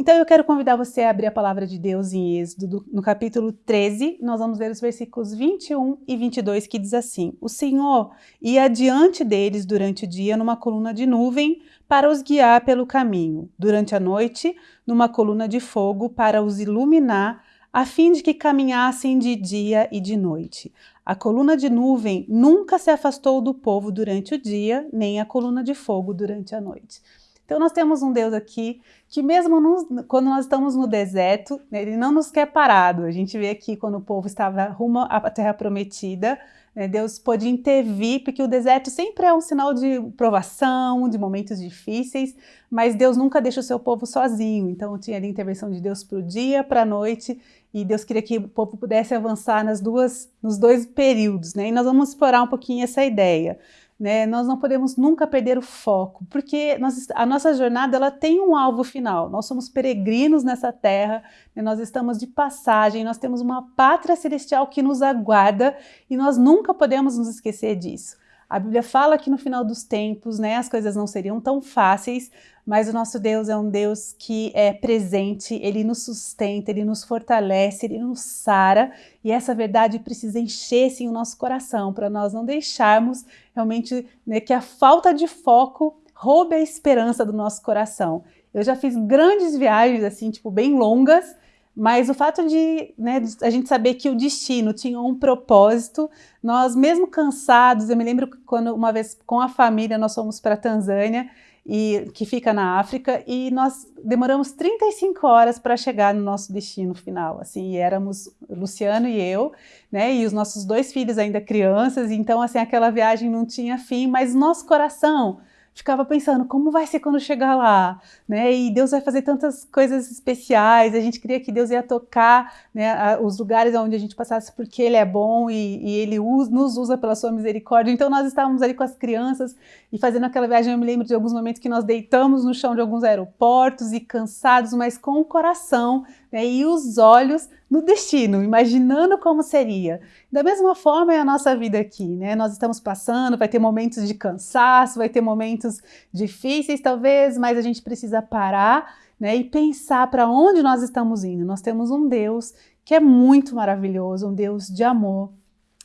Então eu quero convidar você a abrir a palavra de Deus em Êxodo, no capítulo 13, nós vamos ler os versículos 21 e 22, que diz assim, O Senhor ia adiante deles durante o dia numa coluna de nuvem para os guiar pelo caminho, durante a noite numa coluna de fogo para os iluminar, a fim de que caminhassem de dia e de noite. A coluna de nuvem nunca se afastou do povo durante o dia, nem a coluna de fogo durante a noite. Então nós temos um Deus aqui que mesmo nos, quando nós estamos no deserto, ele não nos quer parado. A gente vê aqui quando o povo estava rumo à terra prometida, né, Deus pôde intervir, porque o deserto sempre é um sinal de provação, de momentos difíceis, mas Deus nunca deixa o seu povo sozinho. Então tinha a intervenção de Deus para o dia, para a noite, e Deus queria que o povo pudesse avançar nas duas, nos dois períodos. Né? E nós vamos explorar um pouquinho essa ideia. Né? Nós não podemos nunca perder o foco, porque nós, a nossa jornada ela tem um alvo final. Nós somos peregrinos nessa terra, né? nós estamos de passagem, nós temos uma pátria celestial que nos aguarda e nós nunca podemos nos esquecer disso. A Bíblia fala que no final dos tempos né, as coisas não seriam tão fáceis, mas o nosso Deus é um Deus que é presente, Ele nos sustenta, Ele nos fortalece, Ele nos sara, e essa verdade precisa encher sim o nosso coração, para nós não deixarmos realmente né, que a falta de foco roube a esperança do nosso coração. Eu já fiz grandes viagens, assim, tipo, bem longas, mas o fato de, né, de a gente saber que o destino tinha um propósito, nós mesmo cansados, eu me lembro quando uma vez com a família nós fomos para a Tanzânia, e, que fica na África, e nós demoramos 35 horas para chegar no nosso destino final, assim, éramos Luciano e eu, né, e os nossos dois filhos ainda crianças, então, assim, aquela viagem não tinha fim, mas nosso coração ficava pensando como vai ser quando chegar lá, né? E Deus vai fazer tantas coisas especiais. A gente queria que Deus ia tocar né, os lugares onde a gente passasse porque Ele é bom e, e Ele usa, nos usa pela sua misericórdia. Então nós estávamos ali com as crianças e fazendo aquela viagem. Eu me lembro de alguns momentos que nós deitamos no chão de alguns aeroportos e cansados, mas com o coração né, e os olhos no destino, imaginando como seria. Da mesma forma é a nossa vida aqui, né? Nós estamos passando, vai ter momentos de cansaço, vai ter momentos difíceis talvez, mas a gente precisa parar né, e pensar para onde nós estamos indo. Nós temos um Deus que é muito maravilhoso, um Deus de amor,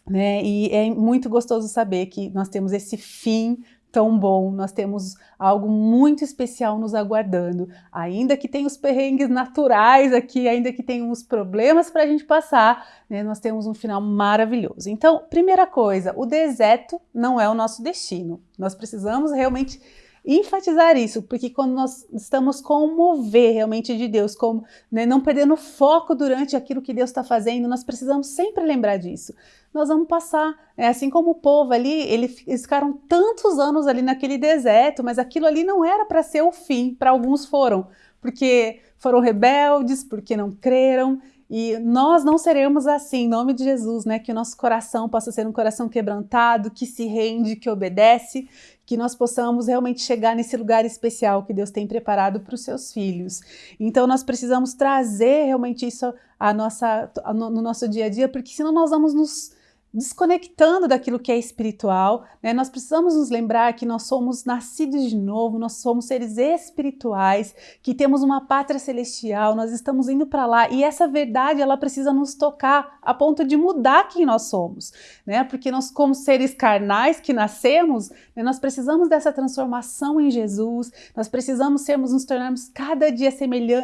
né? E é muito gostoso saber que nós temos esse fim tão bom, nós temos algo muito especial nos aguardando, ainda que tenha os perrengues naturais aqui, ainda que tenha os problemas para a gente passar, né, nós temos um final maravilhoso. Então, primeira coisa, o deserto não é o nosso destino, nós precisamos realmente enfatizar isso, porque quando nós estamos com o mover realmente de Deus, como né, não perdendo foco durante aquilo que Deus está fazendo, nós precisamos sempre lembrar disso. Nós vamos passar, é assim como o povo ali, eles ficaram tantos anos ali naquele deserto, mas aquilo ali não era para ser o fim, para alguns foram, porque foram rebeldes, porque não creram, e nós não seremos assim, em nome de Jesus, né? Que o nosso coração possa ser um coração quebrantado, que se rende, que obedece, que nós possamos realmente chegar nesse lugar especial que Deus tem preparado para os seus filhos. Então nós precisamos trazer realmente isso a nossa, no nosso dia a dia, porque senão nós vamos nos desconectando daquilo que é espiritual, né? nós precisamos nos lembrar que nós somos nascidos de novo, nós somos seres espirituais, que temos uma pátria celestial, nós estamos indo para lá e essa verdade ela precisa nos tocar a ponto de mudar quem nós somos, né? Porque nós como seres carnais que nascemos, né? nós precisamos dessa transformação em Jesus, nós precisamos sermos, nos tornarmos cada dia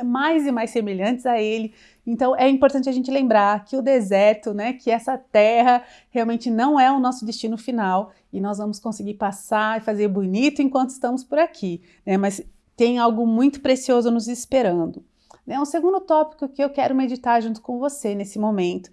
mais e mais semelhantes a Ele, então é importante a gente lembrar que o deserto, né, que essa terra realmente não é o nosso destino final e nós vamos conseguir passar e fazer bonito enquanto estamos por aqui, né, mas tem algo muito precioso nos esperando. Né, um segundo tópico que eu quero meditar junto com você nesse momento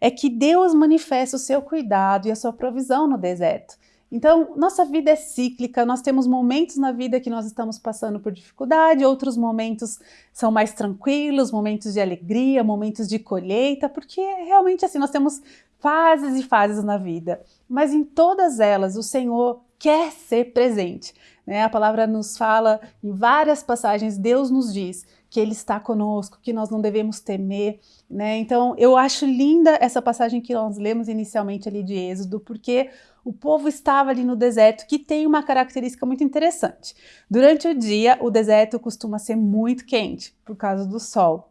é que Deus manifesta o seu cuidado e a sua provisão no deserto. Então, nossa vida é cíclica, nós temos momentos na vida que nós estamos passando por dificuldade, outros momentos são mais tranquilos, momentos de alegria, momentos de colheita, porque realmente assim, nós temos fases e fases na vida. Mas em todas elas, o Senhor quer ser presente. Né? A palavra nos fala em várias passagens, Deus nos diz que Ele está conosco, que nós não devemos temer. Né? Então, eu acho linda essa passagem que nós lemos inicialmente ali de Êxodo, porque o povo estava ali no deserto, que tem uma característica muito interessante. Durante o dia, o deserto costuma ser muito quente por causa do sol.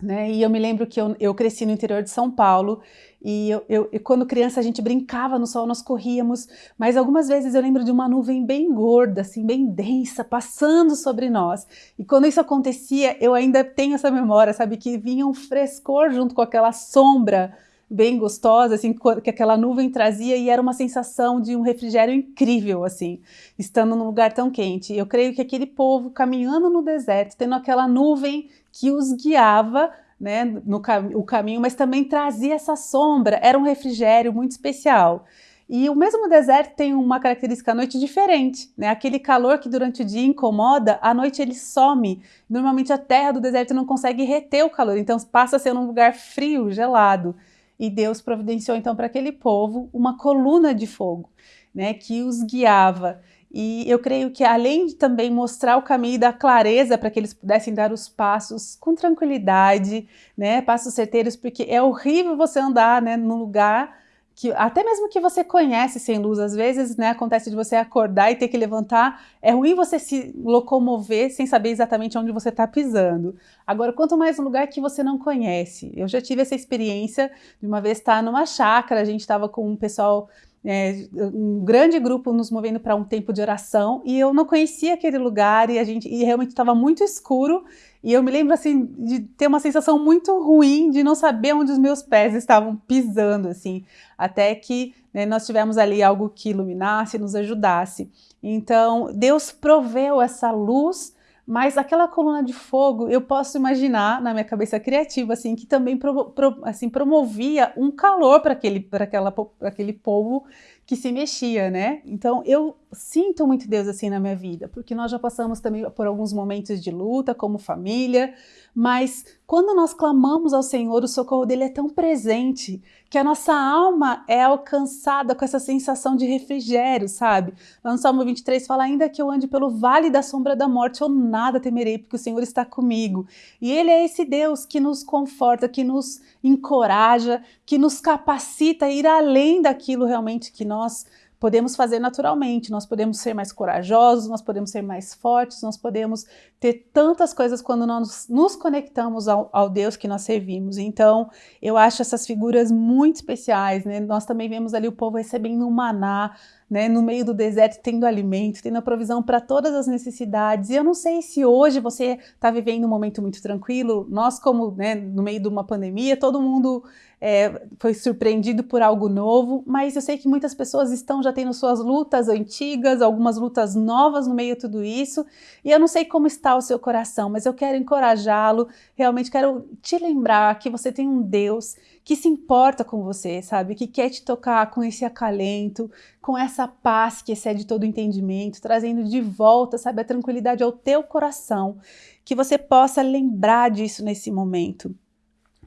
Né? E eu me lembro que eu, eu cresci no interior de São Paulo e eu, eu, quando criança a gente brincava no sol, nós corríamos, mas algumas vezes eu lembro de uma nuvem bem gorda, assim, bem densa, passando sobre nós. E quando isso acontecia, eu ainda tenho essa memória, sabe, que vinha um frescor junto com aquela sombra bem gostosa, assim, que aquela nuvem trazia e era uma sensação de um refrigério incrível, assim, estando num lugar tão quente. Eu creio que aquele povo caminhando no deserto, tendo aquela nuvem que os guiava, né, no cam o caminho, mas também trazia essa sombra, era um refrigério muito especial. E o mesmo deserto tem uma característica à noite diferente, né? Aquele calor que durante o dia incomoda, à noite ele some. Normalmente a terra do deserto não consegue reter o calor, então passa a ser um lugar frio, gelado. E Deus providenciou então para aquele povo uma coluna de fogo, né, que os guiava. E eu creio que além de também mostrar o caminho da clareza para que eles pudessem dar os passos com tranquilidade, né, passos certeiros, porque é horrível você andar, né, num lugar que até mesmo que você conhece sem luz, às vezes, né, acontece de você acordar e ter que levantar, é ruim você se locomover sem saber exatamente onde você está pisando. Agora, quanto mais um lugar que você não conhece. Eu já tive essa experiência de uma vez estar numa chácara, a gente estava com um pessoal é, um grande grupo nos movendo para um tempo de oração e eu não conhecia aquele lugar e a gente e realmente estava muito escuro e eu me lembro assim de ter uma sensação muito ruim de não saber onde os meus pés estavam pisando assim até que né, nós tivemos ali algo que iluminasse nos ajudasse então Deus proveu essa luz mas aquela coluna de fogo, eu posso imaginar na minha cabeça criativa, assim, que também pro, pro, assim, promovia um calor para aquele, aquela, aquele povo que se mexia, né? Então eu sinto muito Deus assim na minha vida, porque nós já passamos também por alguns momentos de luta como família, mas quando nós clamamos ao Senhor, o socorro dele é tão presente que a nossa alma é alcançada com essa sensação de refrigério, sabe? no Salmo 23 fala, ainda que eu ande pelo vale da sombra da morte, eu nada temerei, porque o Senhor está comigo. E ele é esse Deus que nos conforta, que nos encoraja, que nos capacita a ir além daquilo realmente que nós podemos fazer naturalmente, nós podemos ser mais corajosos, nós podemos ser mais fortes, nós podemos ter tantas coisas quando nós nos conectamos ao, ao, Deus que nós servimos. Então, eu acho essas figuras muito especiais, né? Nós também vemos ali o povo recebendo um maná, né, no meio do deserto, tendo alimento, tendo a provisão para todas as necessidades. E eu não sei se hoje você está vivendo um momento muito tranquilo. Nós, como né, no meio de uma pandemia, todo mundo é, foi surpreendido por algo novo, mas eu sei que muitas pessoas estão já tendo suas lutas antigas, algumas lutas novas no meio de tudo isso, e eu não sei como está o seu coração, mas eu quero encorajá-lo, realmente quero te lembrar que você tem um Deus que se importa com você, sabe? Que quer te tocar com esse acalento, com essa paz que excede todo entendimento, trazendo de volta, sabe, a tranquilidade ao teu coração, que você possa lembrar disso nesse momento.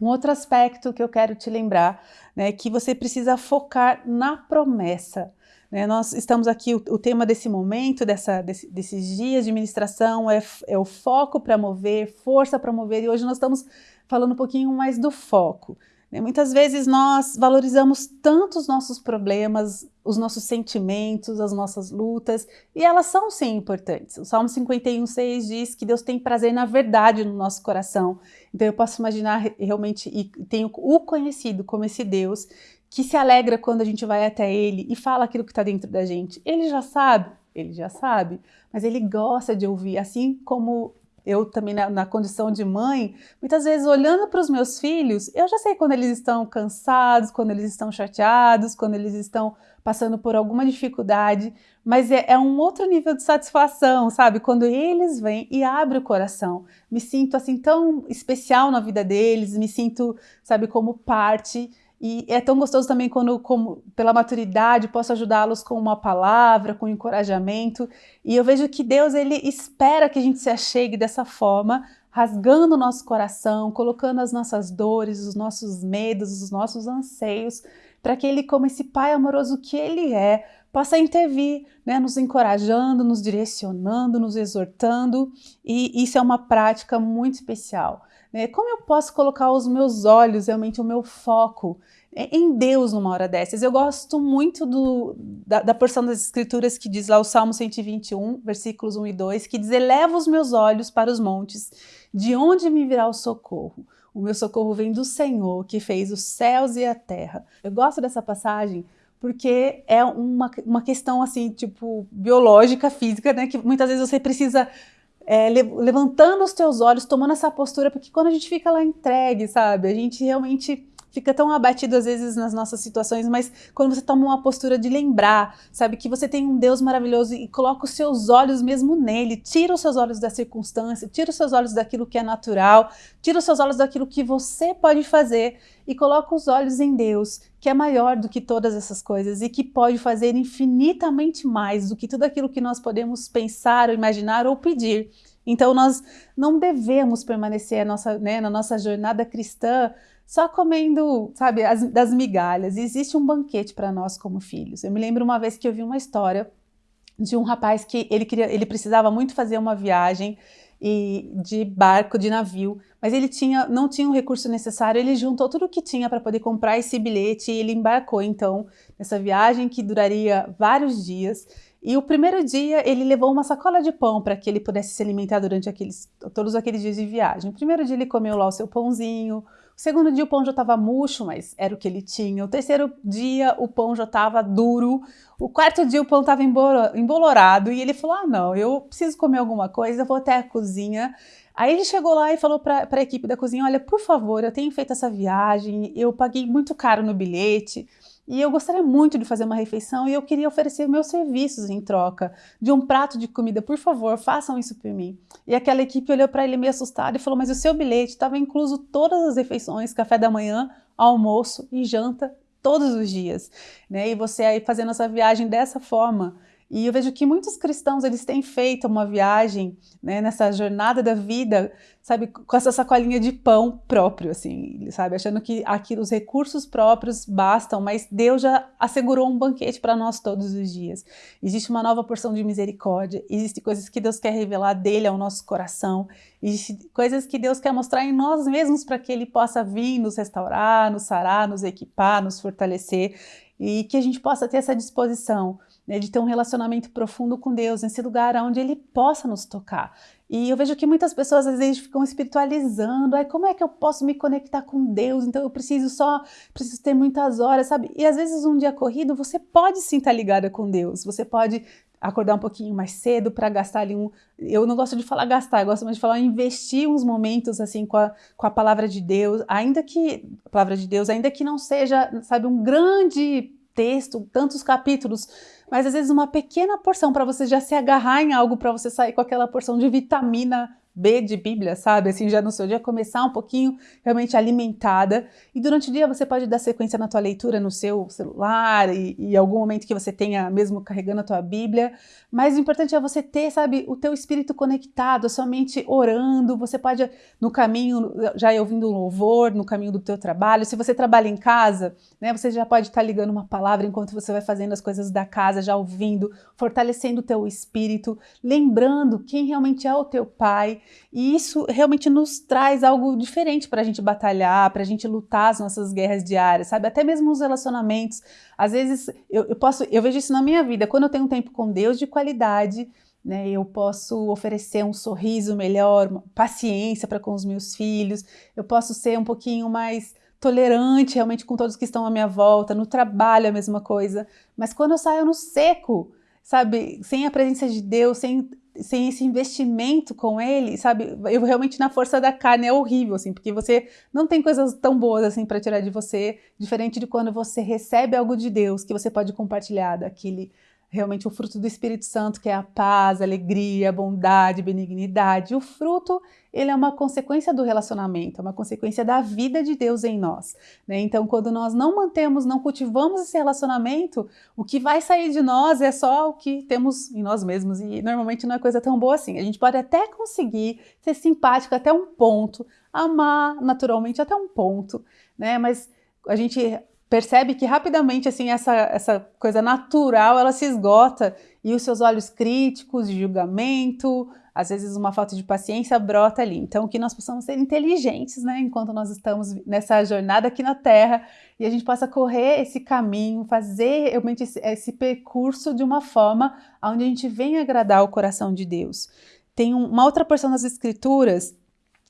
Um outro aspecto que eu quero te lembrar, né, é que você precisa focar na promessa. Né? Nós estamos aqui, o, o tema desse momento, dessa, desse, desses dias de ministração é, é o foco para mover, força para mover, e hoje nós estamos falando um pouquinho mais do foco. Né? Muitas vezes nós valorizamos tanto os nossos problemas, os nossos sentimentos, as nossas lutas, e elas são sim importantes. O Salmo 51,6 diz que Deus tem prazer na verdade no nosso coração. Então eu posso imaginar realmente, e tenho o conhecido como esse Deus, que se alegra quando a gente vai até Ele e fala aquilo que está dentro da gente. Ele já sabe, ele já sabe, mas ele gosta de ouvir, assim como eu também na, na, condição de mãe, muitas vezes olhando para os meus filhos, eu já sei quando eles estão cansados, quando eles estão chateados, quando eles estão passando por alguma dificuldade, mas é, é um outro nível de satisfação, sabe? Quando eles vêm e abrem o coração, me sinto assim tão especial na vida deles, me sinto, sabe, como parte e é tão gostoso também quando, como, pela maturidade, posso ajudá-los com uma palavra, com encorajamento. E eu vejo que Deus ele espera que a gente se achegue dessa forma, rasgando o nosso coração, colocando as nossas dores, os nossos medos, os nossos anseios, para que Ele, como esse Pai amoroso que Ele é, possa intervir, né, nos encorajando, nos direcionando, nos exortando, e isso é uma prática muito especial. Né? Como eu posso colocar os meus olhos, realmente o meu foco em Deus numa hora dessas? Eu gosto muito do, da, da porção das escrituras que diz lá o Salmo 121, versículos 1 e 2, que diz, eleva os meus olhos para os montes, de onde me virá o socorro? O meu socorro vem do Senhor, que fez os céus e a terra. Eu gosto dessa passagem porque é uma, uma questão assim, tipo, biológica, física, né? Que muitas vezes você precisa é, levantando os teus olhos, tomando essa postura, porque quando a gente fica lá entregue, sabe, a gente realmente fica tão abatido às vezes nas nossas situações, mas quando você toma uma postura de lembrar, sabe, que você tem um Deus maravilhoso e coloca os seus olhos mesmo nele, tira os seus olhos da circunstância, tira os seus olhos daquilo que é natural, tira os seus olhos daquilo que você pode fazer e coloca os olhos em Deus, que é maior do que todas essas coisas e que pode fazer infinitamente mais do que tudo aquilo que nós podemos pensar, ou imaginar ou pedir. Então nós não devemos permanecer nossa, né, na nossa jornada cristã só comendo, sabe, as, das migalhas. Existe um banquete para nós como filhos. Eu me lembro uma vez que eu vi uma história de um rapaz que ele, queria, ele precisava muito fazer uma viagem e de barco, de navio, mas ele tinha, não tinha o recurso necessário, ele juntou tudo o que tinha para poder comprar esse bilhete e ele embarcou então nessa viagem que duraria vários dias. E o primeiro dia ele levou uma sacola de pão para que ele pudesse se alimentar durante aqueles, todos aqueles dias de viagem. O primeiro dia ele comeu lá o seu pãozinho, segundo dia o pão já estava murcho, mas era o que ele tinha. O terceiro dia o pão já estava duro. O quarto dia o pão estava embolorado e ele falou: Ah, não, eu preciso comer alguma coisa, vou até a cozinha. Aí ele chegou lá e falou para a equipe da cozinha: Olha, por favor, eu tenho feito essa viagem, eu paguei muito caro no bilhete. E eu gostaria muito de fazer uma refeição e eu queria oferecer meus serviços em troca de um prato de comida. Por favor, façam isso por mim. E aquela equipe olhou para ele meio assustada e falou: Mas o seu bilhete estava incluso todas as refeições, café da manhã, almoço e janta todos os dias. Né? E você aí fazendo essa viagem dessa forma. E eu vejo que muitos cristãos eles têm feito uma viagem né, nessa jornada da vida, sabe, com essa sacolinha de pão próprio, assim, sabe, achando que aqui os recursos próprios bastam, mas Deus já assegurou um banquete para nós todos os dias. Existe uma nova porção de misericórdia, existem coisas que Deus quer revelar dele ao nosso coração, existem coisas que Deus quer mostrar em nós mesmos para que Ele possa vir nos restaurar, nos sarar, nos equipar, nos fortalecer e que a gente possa ter essa disposição né, de ter um relacionamento profundo com Deus, nesse lugar onde Ele possa nos tocar. E eu vejo que muitas pessoas às vezes ficam espiritualizando, ai, como é que eu posso me conectar com Deus? Então eu preciso só, preciso ter muitas horas, sabe? E às vezes um dia corrido você pode sim estar ligada com Deus, você pode acordar um pouquinho mais cedo para gastar ali um. Eu não gosto de falar gastar, eu gosto mais de falar investir uns momentos assim com a, com a palavra de Deus, ainda que a palavra de Deus, ainda que não seja, sabe, um grande texto, tantos capítulos, mas às vezes uma pequena porção para você já se agarrar em algo, para você sair com aquela porção de vitamina B de Bíblia, sabe? Assim, já no seu dia começar um pouquinho realmente alimentada. E durante o dia você pode dar sequência na tua leitura no seu celular e, e algum momento que você tenha mesmo carregando a tua Bíblia. Mas o importante é você ter, sabe, o teu espírito conectado, a sua mente orando. Você pode, no caminho, já ouvindo um louvor, no caminho do teu trabalho. Se você trabalha em casa, né, você já pode estar ligando uma palavra enquanto você vai fazendo as coisas da casa, já ouvindo, fortalecendo o teu espírito, lembrando quem realmente é o teu pai e isso realmente nos traz algo diferente para a gente batalhar, para a gente lutar as nossas guerras diárias, sabe? Até mesmo os relacionamentos. Às vezes eu, eu posso, eu vejo isso na minha vida. Quando eu tenho um tempo com Deus de qualidade, né, eu posso oferecer um sorriso melhor, paciência para com os meus filhos. Eu posso ser um pouquinho mais tolerante realmente com todos que estão à minha volta, no trabalho a mesma coisa. Mas quando eu saio no seco, sabe, sem a presença de Deus, sem sem esse investimento com ele, sabe? Eu realmente na força da carne é horrível, assim, porque você não tem coisas tão boas assim para tirar de você, diferente de quando você recebe algo de Deus que você pode compartilhar daquele realmente o fruto do Espírito Santo, que é a paz, a alegria, a bondade, benignidade. O fruto, ele é uma consequência do relacionamento, é uma consequência da vida de Deus em nós. Né? Então, quando nós não mantemos, não cultivamos esse relacionamento, o que vai sair de nós é só o que temos em nós mesmos. E normalmente não é coisa tão boa assim. A gente pode até conseguir ser simpático até um ponto, amar naturalmente até um ponto, né? Mas a gente percebe que rapidamente assim essa, essa coisa natural ela se esgota e os seus olhos críticos de julgamento, às vezes uma falta de paciência brota ali. Então que nós possamos ser inteligentes, né, enquanto nós estamos nessa jornada aqui na Terra e a gente possa correr esse caminho, fazer realmente esse, esse percurso de uma forma onde a gente venha agradar o coração de Deus. Tem uma outra porção das Escrituras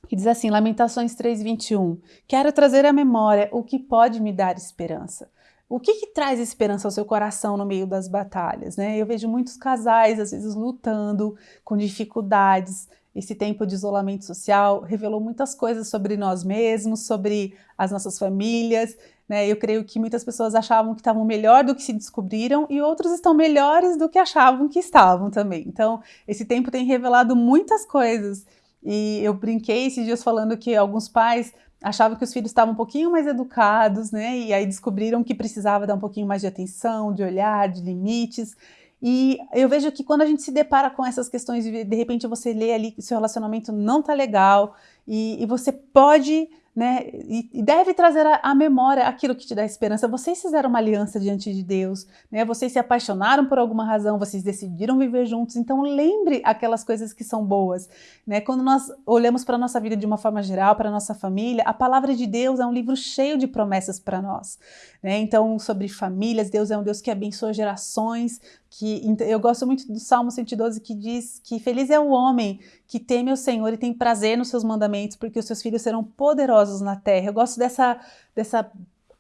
que diz assim, Lamentações 3:21, quero trazer à memória o que pode me dar esperança. O que, que traz esperança ao seu coração no meio das batalhas? Né? Eu vejo muitos casais, às vezes, lutando com dificuldades. Esse tempo de isolamento social revelou muitas coisas sobre nós mesmos, sobre as nossas famílias. Né? Eu creio que muitas pessoas achavam que estavam melhor do que se descobriram e outros estão melhores do que achavam que estavam também. Então, esse tempo tem revelado muitas coisas e eu brinquei esses dias falando que alguns pais achavam que os filhos estavam um pouquinho mais educados, né? E aí descobriram que precisava dar um pouquinho mais de atenção, de olhar, de limites. E eu vejo que quando a gente se depara com essas questões, de, repente você lê ali que seu relacionamento não tá legal e, e você pode né? E, deve trazer à memória aquilo que te dá esperança. Vocês fizeram uma aliança diante de Deus, né? Vocês se apaixonaram por alguma razão, vocês decidiram viver juntos. Então lembre aquelas coisas que são boas, né? Quando nós olhamos para a nossa vida de uma forma geral, para a nossa família, a palavra de Deus é um livro cheio de promessas para nós, né? Então sobre famílias, Deus é um Deus que abençoa gerações, que eu gosto muito do Salmo 112 que diz que feliz é o homem que teme o Senhor e tem prazer nos seus mandamentos, porque os seus filhos serão poderosos na terra. Eu gosto dessa, dessa,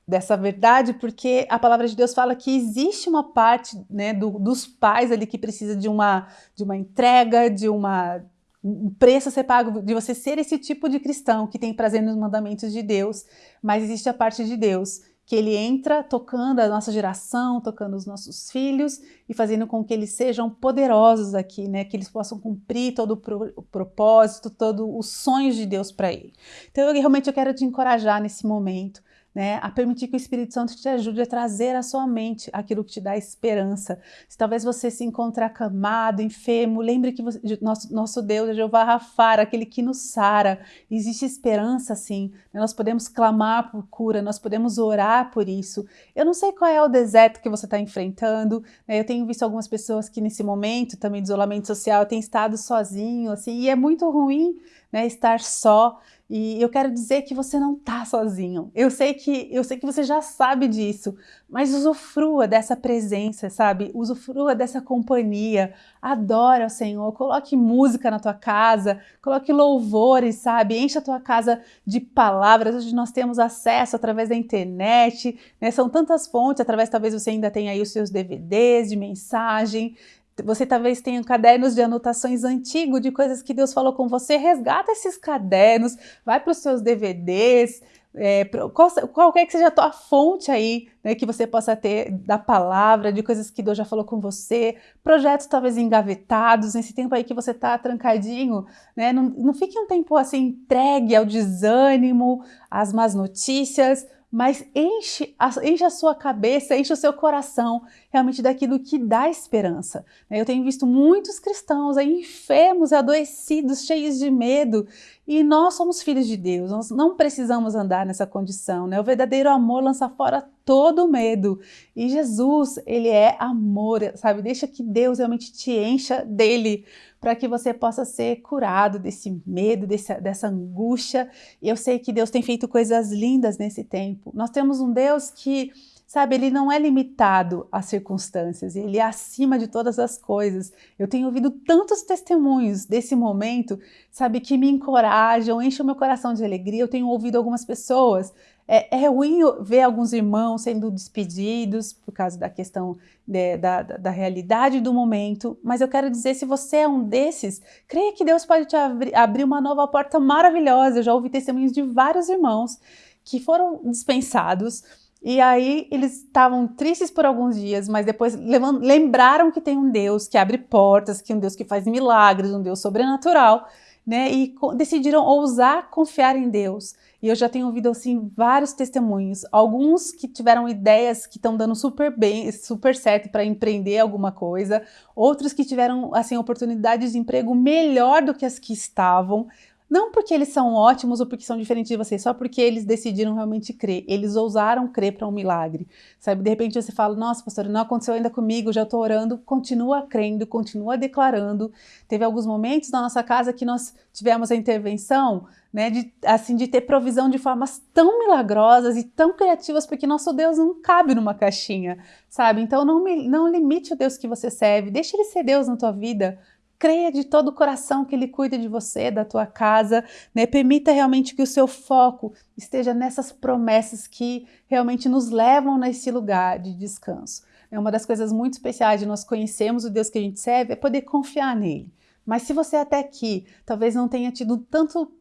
dessa verdade porque a palavra de Deus fala que existe uma parte né, do, dos pais ali que precisa de uma, de uma entrega, de uma um preço a ser pago de você ser esse tipo de cristão que tem prazer nos mandamentos de Deus, mas existe a parte de Deus que ele entra tocando a nossa geração, tocando os nossos filhos e fazendo com que eles sejam poderosos aqui, né? Que eles possam cumprir todo o, pro, o propósito, todos os sonhos de Deus para ele. Então, eu realmente eu quero te encorajar nesse momento né, a permitir que o Espírito Santo te ajude a trazer à sua mente aquilo que te dá esperança. Se talvez você se encontre acamado, enfermo, lembre que você, nosso, nosso Deus é Jeová Rafar, aquele que nos sara. Existe esperança sim, nós podemos clamar por cura, nós podemos orar por isso. Eu não sei qual é o deserto que você está enfrentando, né? eu tenho visto algumas pessoas que nesse momento também de isolamento social têm estado sozinho, assim, e é muito ruim né, estar só. E eu quero dizer que você não está sozinho. Eu sei que eu sei que você já sabe disso, mas usufrua dessa presença, sabe? Usufrua dessa companhia. Adora o Senhor. Coloque música na tua casa, coloque louvores, sabe? Encha a tua casa de palavras. Hoje nós temos acesso através da internet, né? São tantas fontes, através talvez você ainda tenha aí os seus DVDs de mensagem. Você talvez tenha cadernos de anotações antigos de coisas que Deus falou com você. Resgata esses cadernos, vai para os seus DVDs, é, qual, qualquer que seja a tua fonte aí, né, que você possa ter da palavra, de coisas que Deus já falou com você, projetos talvez engavetados, nesse tempo aí que você está trancadinho, né, não, não fique um tempo assim entregue ao desânimo, às más notícias, mas enche a, enche a sua cabeça, enche o seu coração realmente daquilo que dá esperança. Né? Eu tenho visto muitos cristãos aí enfermos, adoecidos, cheios de medo, e nós somos filhos de Deus, nós não precisamos andar nessa condição. Né? O verdadeiro amor lança fora todo medo, e Jesus, ele é amor, sabe? Deixa que Deus realmente te encha dele, para que você possa ser curado desse medo, desse, dessa angústia. E eu sei que Deus tem feito coisas lindas nesse tempo. Nós temos um Deus que Sabe, ele não é limitado às circunstâncias, ele é acima de todas as coisas. Eu tenho ouvido tantos testemunhos desse momento, sabe, que me encorajam, enchem o meu coração de alegria. Eu tenho ouvido algumas pessoas. É, é ruim ver alguns irmãos sendo despedidos por causa da questão de, da, da, da, realidade do momento, mas eu quero dizer, se você é um desses, creia que Deus pode te abrir, abrir uma nova porta maravilhosa. Eu já ouvi testemunhos de vários irmãos que foram dispensados e aí eles estavam tristes por alguns dias, mas depois lembraram que tem um Deus que abre portas, que é um Deus que faz milagres, um Deus sobrenatural, né? E decidiram ousar confiar em Deus. E eu já tenho ouvido assim vários testemunhos, alguns que tiveram ideias que estão dando super bem, super certo para empreender alguma coisa, outros que tiveram assim oportunidades de emprego melhor do que as que estavam, Não porque eles são ótimos ou porque são diferentes de você, só porque eles decidiram realmente crer. Eles ousaram crer para um milagre. Sabe, de repente você fala: "Nossa, pastor, não aconteceu ainda comigo, já estou orando". Continua crendo, continua declarando. Teve alguns momentos na nossa casa que nós tivemos a intervenção, né, de assim de ter provisão de formas tão milagrosas e tão criativas, porque nosso Deus não cabe numa caixinha, sabe? Então não não limite o Deus que você serve, deixe ele ser Deus na tua vida creia de todo o coração que Ele cuida de você, da tua casa, né? Permita realmente que o seu foco esteja nessas promessas que realmente nos levam nesse lugar de descanso. É uma das coisas muito especiais de nós conhecermos o Deus que a gente serve, é poder confiar nele. Mas se você até aqui talvez não tenha tido tanto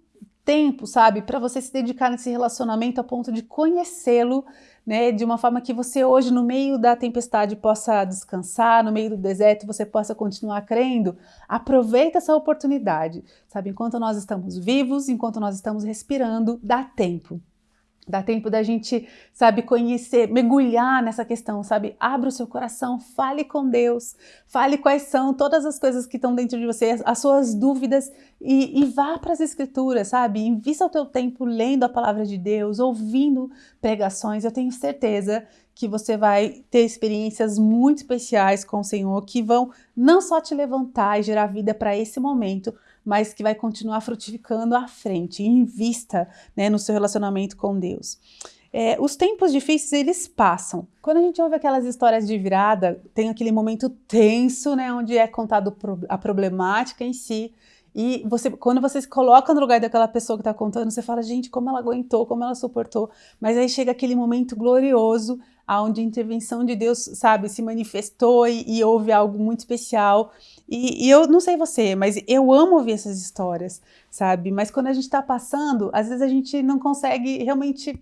tempo, sabe, para você se dedicar nesse relacionamento a ponto de conhecê-lo, né, de uma forma que você hoje, no meio da tempestade, possa descansar, no meio do deserto, você possa continuar crendo, aproveita essa oportunidade, sabe? Enquanto nós estamos vivos, enquanto nós estamos respirando, dá tempo. Dá tempo da gente, sabe, conhecer, mergulhar nessa questão, sabe? Abra o seu coração, fale com Deus, fale quais são todas as coisas que estão dentro de você, as suas dúvidas e, e vá para as escrituras, sabe? Invista o teu tempo lendo a palavra de Deus, ouvindo pregações. Eu tenho certeza que você vai ter experiências muito especiais com o Senhor que vão não só te levantar e gerar vida para esse momento, mas que vai continuar frutificando à frente. Invista né, no seu relacionamento com Deus. É, os tempos difíceis, eles passam. Quando a gente ouve aquelas histórias de virada, tem aquele momento tenso, né, onde é contado a problemática em si, e você, quando você se coloca no lugar daquela pessoa que está contando, você fala, gente, como ela aguentou, como ela suportou. Mas aí chega aquele momento glorioso, onde a intervenção de Deus, sabe, se manifestou e, e houve algo muito especial. E, e, eu não sei você, mas eu amo ouvir essas histórias, sabe? Mas quando a gente está passando, às vezes a gente não consegue realmente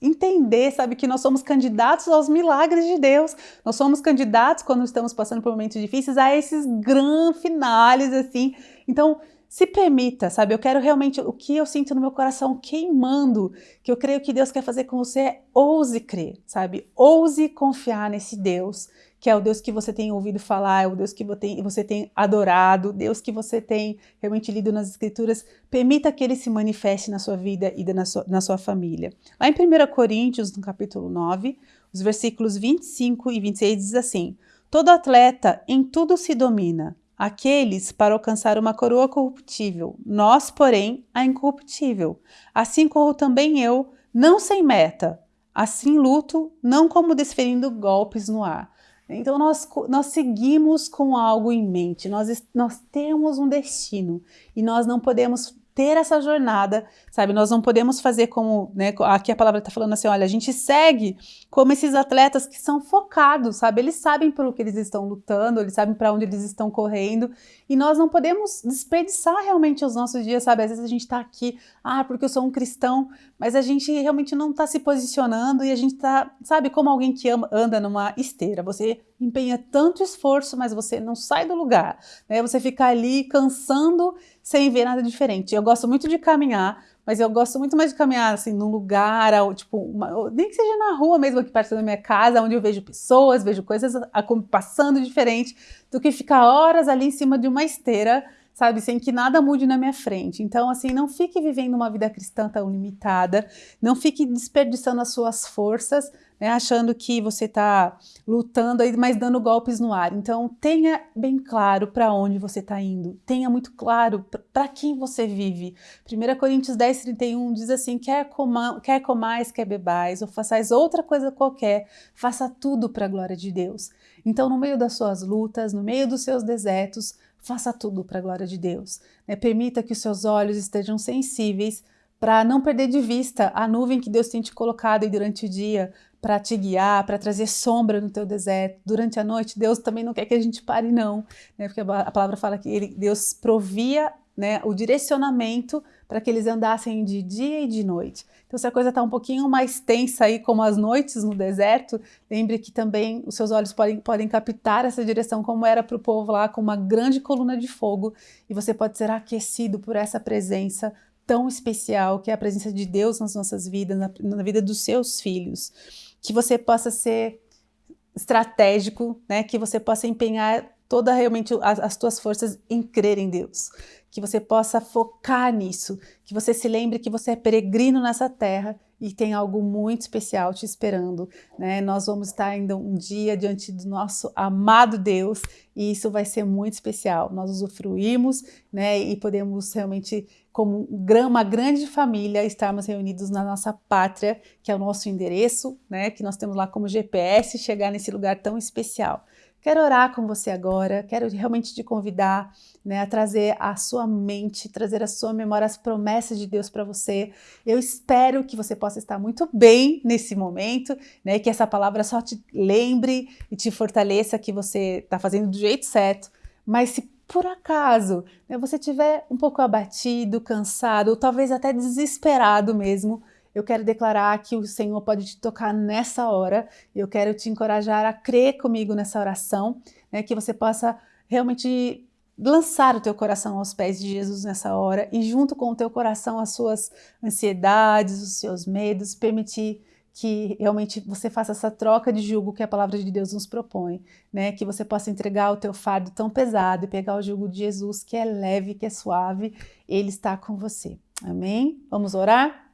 entender, sabe, que nós somos candidatos aos milagres de Deus. Nós somos candidatos, quando estamos passando por momentos difíceis, a esses grandes finales, assim. Então, se permita, sabe? Eu quero realmente, o que eu sinto no meu coração queimando, que eu creio que Deus quer fazer com você é ouse crer, sabe? Ouse confiar nesse Deus que é o Deus que você tem ouvido falar, é o Deus que você tem adorado, Deus que você tem realmente lido nas Escrituras, permita que ele se manifeste na sua vida e na sua, na sua família. Lá em 1 Coríntios, no capítulo 9, os versículos 25 e 26 diz assim: Todo atleta em tudo se domina, aqueles para alcançar uma coroa corruptível, nós, porém, a incorruptível. Assim corro também eu, não sem meta, assim luto, não como desferindo golpes no ar. Então nós, nós seguimos com algo em mente, nós, nós temos um destino e nós não podemos ter essa jornada, sabe? Nós não podemos fazer como, né? Aqui a palavra está falando assim: olha, a gente segue como esses atletas que são focados, sabe? Eles sabem por o que eles estão lutando, eles sabem para onde eles estão correndo, e nós não podemos desperdiçar realmente os nossos dias, sabe? Às vezes a gente está aqui, ah, porque eu sou um cristão, mas a gente realmente não está se posicionando e a gente está, sabe, como alguém que ama, anda numa esteira. Você empenha tanto esforço, mas você não sai do lugar, né? Você fica ali cansando sem ver nada diferente. Eu gosto muito de caminhar, mas eu gosto muito mais de caminhar assim num lugar, tipo, uma, nem que seja na rua mesmo aqui perto da minha casa, onde eu vejo pessoas, vejo coisas passando diferente, do que ficar horas ali em cima de uma esteira sabe, sem que nada mude na minha frente. Então, assim, não fique vivendo uma vida cristã tão limitada, não fique desperdiçando as suas forças, né, achando que você está lutando mas dando golpes no ar. Então, tenha bem claro para onde você está indo, tenha muito claro para quem você vive. 1 Coríntios 10, 31 diz assim: quer, coma, quer comais, quer bebais, ou façais outra coisa qualquer, faça tudo para a glória de Deus. Então, no meio das suas lutas, no meio dos seus desertos, faça tudo para a glória de Deus. Né? Permita que os seus olhos estejam sensíveis para não perder de vista a nuvem que Deus tem te colocado aí durante o dia para te guiar, para trazer sombra no teu deserto. Durante a noite, Deus também não quer que a gente pare, não, né? porque a palavra fala que ele, Deus provia né, o direcionamento para que eles andassem de dia e de noite. Então, se a coisa está um pouquinho mais tensa aí, como as noites no deserto, lembre que também os seus olhos podem, podem captar essa direção, como era para o povo lá, com uma grande coluna de fogo, e você pode ser aquecido por essa presença tão especial, que é a presença de Deus nas nossas vidas, na, na vida dos seus filhos. Que você possa ser estratégico, né? que você possa empenhar toda realmente as, as tuas forças em crer em Deus que você possa focar nisso, que você se lembre que você é peregrino nessa terra e tem algo muito especial te esperando, né? Nós vamos estar ainda um dia diante do nosso amado Deus e isso vai ser muito especial. Nós usufruímos, né? E podemos realmente, como uma grande família, estarmos reunidos na nossa pátria, que é o nosso endereço, né? Que nós temos lá como GPS, chegar nesse lugar tão especial. Quero orar com você agora, quero realmente te convidar né, a trazer a sua mente, trazer a sua memória as promessas de Deus para você. Eu espero que você possa estar muito bem nesse momento, né, que essa palavra só te lembre e te fortaleça que você está fazendo do jeito certo. Mas se por acaso né, você estiver um pouco abatido, cansado, ou talvez até desesperado mesmo, eu quero declarar que o Senhor pode te tocar nessa hora. Eu quero te encorajar a crer comigo nessa oração, né, que você possa realmente lançar o teu coração aos pés de Jesus nessa hora e junto com o teu coração as suas ansiedades, os seus medos, permitir que realmente você faça essa troca de jugo que a palavra de Deus nos propõe, né? Que você possa entregar o teu fardo tão pesado e pegar o jugo de Jesus que é leve, que é suave, ele está com você. Amém? Vamos orar?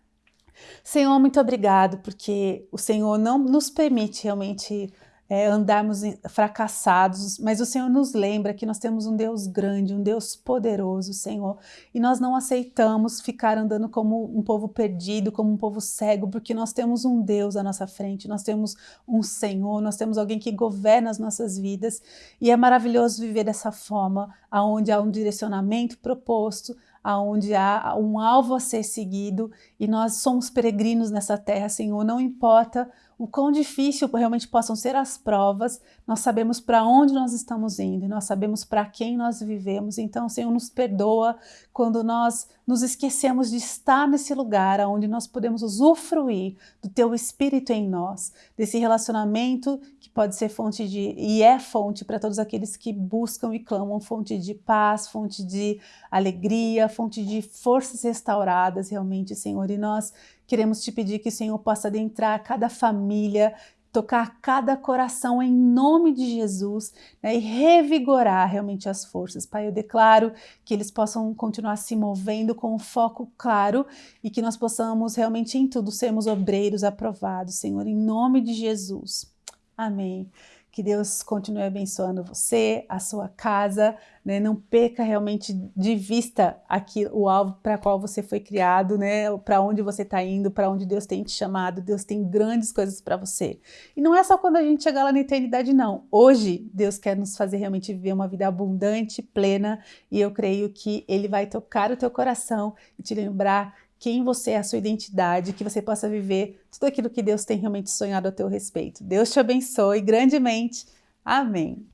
Senhor, muito obrigado, porque o Senhor não nos permite realmente é, andarmos fracassados, mas o Senhor nos lembra que nós temos um Deus grande, um Deus poderoso, Senhor, e nós não aceitamos ficar andando como um povo perdido, como um povo cego, porque nós temos um Deus à nossa frente, nós temos um Senhor, nós temos alguém que governa as nossas vidas, e é maravilhoso viver dessa forma, aonde há um direcionamento proposto, aonde há um alvo a ser seguido e nós somos peregrinos nessa terra, Senhor, não importa o quão difícil realmente possam ser as provas, nós sabemos para onde nós estamos indo nós sabemos para quem nós vivemos. Então, Senhor, nos perdoa quando nós nos esquecemos de estar nesse lugar onde nós podemos usufruir do Teu Espírito em nós, desse relacionamento que pode ser fonte de, e é fonte para todos aqueles que buscam e clamam, fonte de paz, fonte de alegria, fonte de forças restauradas realmente, Senhor. E nós Queremos te pedir que o Senhor possa adentrar cada família, tocar cada coração em nome de Jesus né, e revigorar realmente as forças. Pai, eu declaro que eles possam continuar se movendo com um foco claro e que nós possamos realmente em tudo sermos obreiros aprovados, Senhor, em nome de Jesus. Amém. Que Deus continue abençoando você, a sua casa, né? não perca realmente de vista aqui o alvo para qual você foi criado, né? para onde você está indo, para onde Deus tem te chamado. Deus tem grandes coisas para você. E não é só quando a gente chegar lá na eternidade, não. Hoje, Deus quer nos fazer realmente viver uma vida abundante, plena, e eu creio que Ele vai tocar o teu coração e te lembrar quem você é, a sua identidade, que você possa viver tudo aquilo que Deus tem realmente sonhado a teu respeito. Deus te abençoe grandemente. Amém.